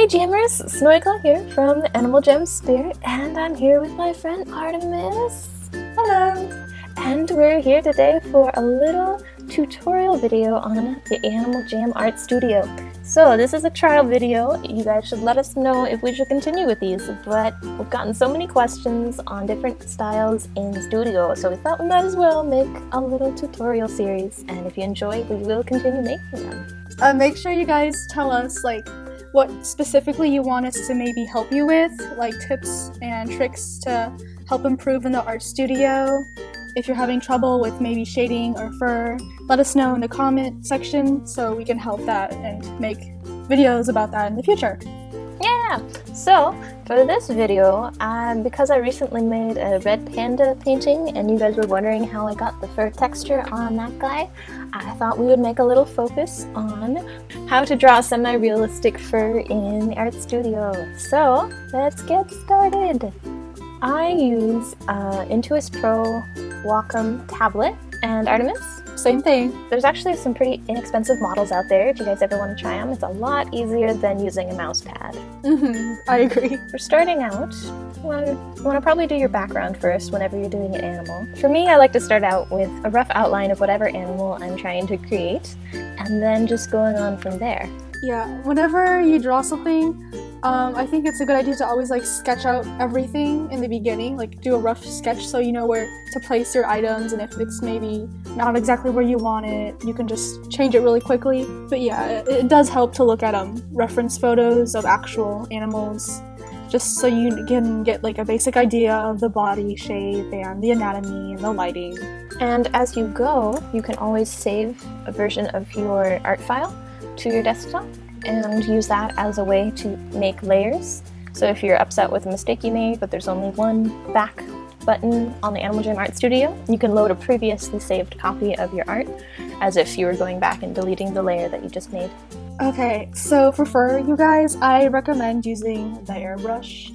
Hey Jammers, Snoika here from Animal Jam Spirit and I'm here with my friend Artemis. Hello! And we're here today for a little tutorial video on the Animal Jam Art Studio. So this is a trial video, you guys should let us know if we should continue with these, but we've gotten so many questions on different styles in Studio, so we thought we might as well make a little tutorial series, and if you enjoy, we will continue making them. Uh, make sure you guys tell us like what specifically you want us to maybe help you with, like tips and tricks to help improve in the art studio. If you're having trouble with maybe shading or fur, let us know in the comment section so we can help that and make videos about that in the future. Yeah! So, for this video, um, because I recently made a red panda painting and you guys were wondering how I got the fur texture on that guy, I thought we would make a little focus on how to draw semi-realistic fur in the art studio. So, let's get started! I use uh, Intuos Pro Wacom tablet and Artemis same thing. There's actually some pretty inexpensive models out there if you guys ever want to try them. It's a lot easier than using a mouse pad. Mm-hmm. I agree. For starting out, you want, to, you want to probably do your background first whenever you're doing an animal. For me, I like to start out with a rough outline of whatever animal I'm trying to create, and then just going on from there. Yeah, whenever you draw something, um, I think it's a good idea to always like sketch out everything in the beginning, like do a rough sketch so you know where to place your items and if it's maybe not exactly where you want it, you can just change it really quickly. But yeah, it, it does help to look at um, reference photos of actual animals just so you can get like a basic idea of the body shape and the anatomy and the lighting. And as you go, you can always save a version of your art file to your desktop and use that as a way to make layers. So if you're upset with a mistake you made, but there's only one back button on the Animal Jam Art Studio, you can load a previously saved copy of your art as if you were going back and deleting the layer that you just made. Okay, so for fur, you guys, I recommend using the airbrush,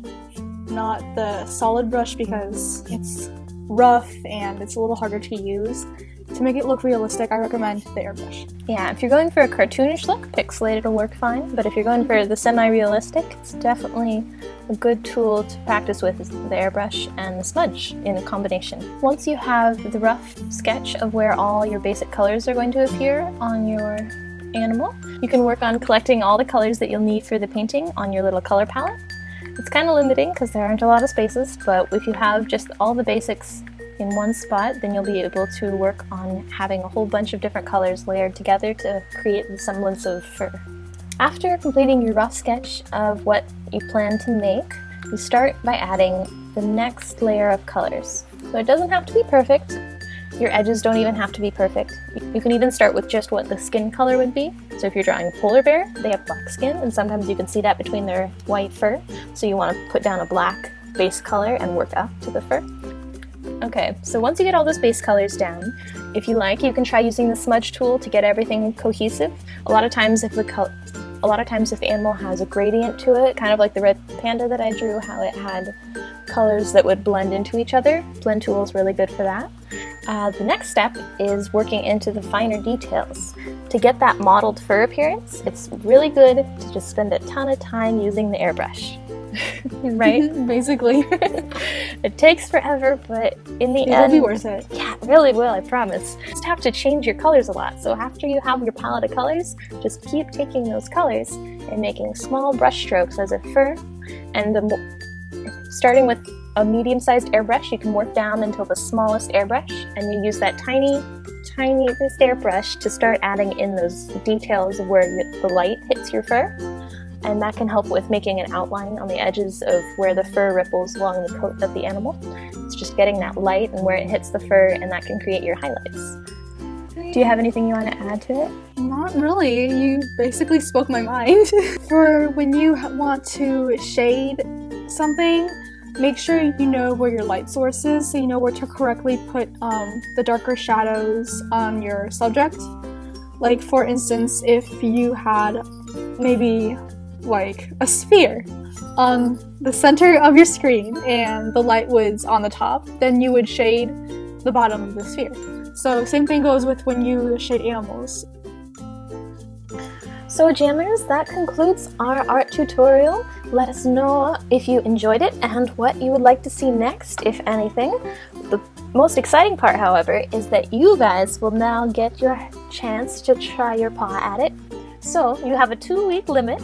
not the solid brush because it's rough and it's a little harder to use. To make it look realistic, I recommend the airbrush. Yeah, if you're going for a cartoonish look, pixelated will work fine, but if you're going for the semi-realistic, it's definitely a good tool to practice with is the airbrush and the smudge in a combination. Once you have the rough sketch of where all your basic colors are going to appear on your animal, you can work on collecting all the colors that you'll need for the painting on your little color palette. It's kind of limiting because there aren't a lot of spaces, but if you have just all the basics in one spot, then you'll be able to work on having a whole bunch of different colors layered together to create the semblance of fur. After completing your rough sketch of what you plan to make, you start by adding the next layer of colors. So it doesn't have to be perfect. Your edges don't even have to be perfect. You can even start with just what the skin color would be. So if you're drawing a polar bear, they have black skin, and sometimes you can see that between their white fur. So you want to put down a black base color and work up to the fur. Okay, so once you get all those base colors down, if you like, you can try using the smudge tool to get everything cohesive. A lot of times if the a lot of times if the animal has a gradient to it, kind of like the red panda that I drew, how it had colors that would blend into each other, blend tool is really good for that. Uh, the next step is working into the finer details. To get that mottled fur appearance, it's really good to just spend a ton of time using the airbrush. right? Basically. it takes forever, but in the it end... It'll be worth it. Yeah, it really will, I promise. You just have to change your colors a lot. So after you have your palette of colors, just keep taking those colors and making small brush strokes as a fur. And the, starting with a medium-sized airbrush, you can work down until the smallest airbrush, and you use that tiny, tiny airbrush to start adding in those details of where the light hits your fur and that can help with making an outline on the edges of where the fur ripples along the coat of the animal. It's just getting that light and where it hits the fur and that can create your highlights. Do you have anything you want to add to it? Not really. You basically spoke my mind. For when you want to shade something, make sure you know where your light source is so you know where to correctly put um, the darker shadows on your subject. Like for instance, if you had maybe like a sphere on the center of your screen and the light was on the top, then you would shade the bottom of the sphere. So same thing goes with when you shade animals. So jammers, that concludes our art tutorial. Let us know if you enjoyed it and what you would like to see next, if anything. The most exciting part, however, is that you guys will now get your chance to try your paw at it. So you have a two week limit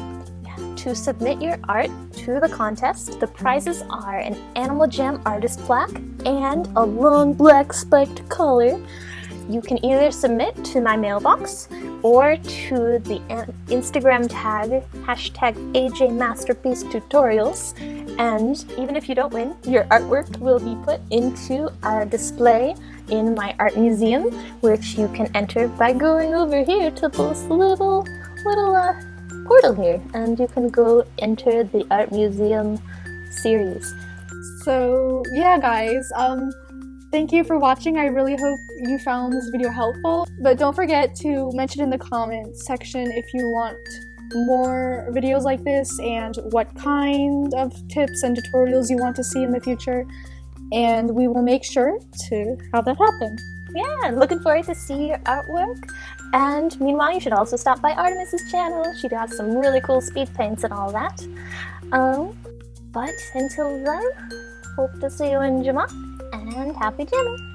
to submit your art to the contest. The prizes are an Animal Jam artist plaque and a long black spiked collar. You can either submit to my mailbox or to the Instagram tag hashtag AJ Masterpiece Tutorials. And even if you don't win, your artwork will be put into a display in my art museum, which you can enter by going over here to this little little uh, portal here and you can go enter the art museum series. So yeah guys, um, thank you for watching. I really hope you found this video helpful. But don't forget to mention in the comments section if you want more videos like this and what kind of tips and tutorials you want to see in the future. And we will make sure to have that happen. Yeah, looking forward to see your artwork. And meanwhile, you should also stop by Artemis's channel. She does some really cool speed paints and all that. Um, but until then, hope to see you in Jamaa, and happy jamming!